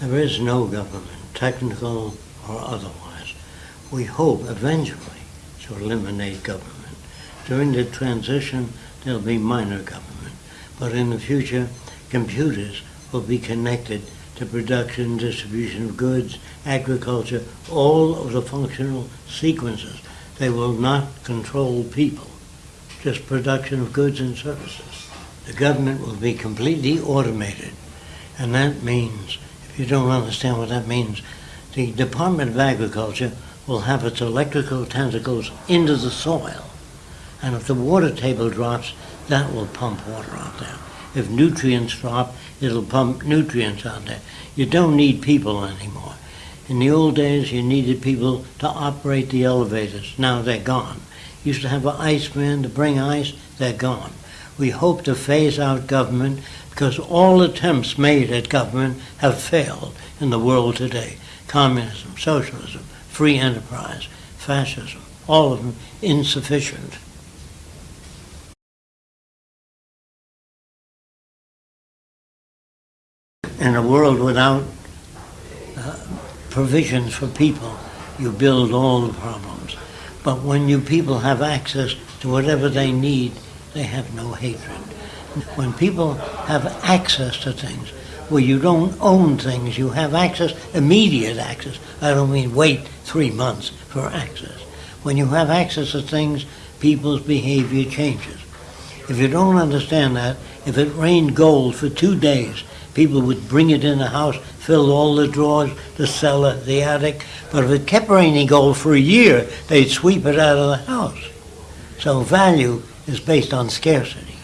There is no government, technical or otherwise. We hope eventually to eliminate government. During the transition, there'll be minor government. But in the future, computers will be connected to production, distribution of goods, agriculture, all of the functional sequences. They will not control people, just production of goods and services. The government will be completely automated. And that means, you don't understand what that means, the Department of Agriculture will have its electrical tentacles into the soil. And if the water table drops, that will pump water out there. If nutrients drop, it'll pump nutrients out there. You don't need people anymore. In the old days, you needed people to operate the elevators. Now they're gone. You used to have an iceman to bring ice. They're gone. We hope to phase out government because all attempts made at government have failed in the world today. Communism, socialism, free enterprise, fascism, all of them insufficient. In a world without uh, provisions for people, you build all the problems. But when you people have access to whatever they need, they have no hatred. When people have access to things, where you don't own things, you have access, immediate access. I don't mean wait three months for access. When you have access to things, people's behavior changes. If you don't understand that, if it rained gold for two days, people would bring it in the house, fill all the drawers, the cellar, the attic. But if it kept raining gold for a year, they'd sweep it out of the house. So value is based on scarcity.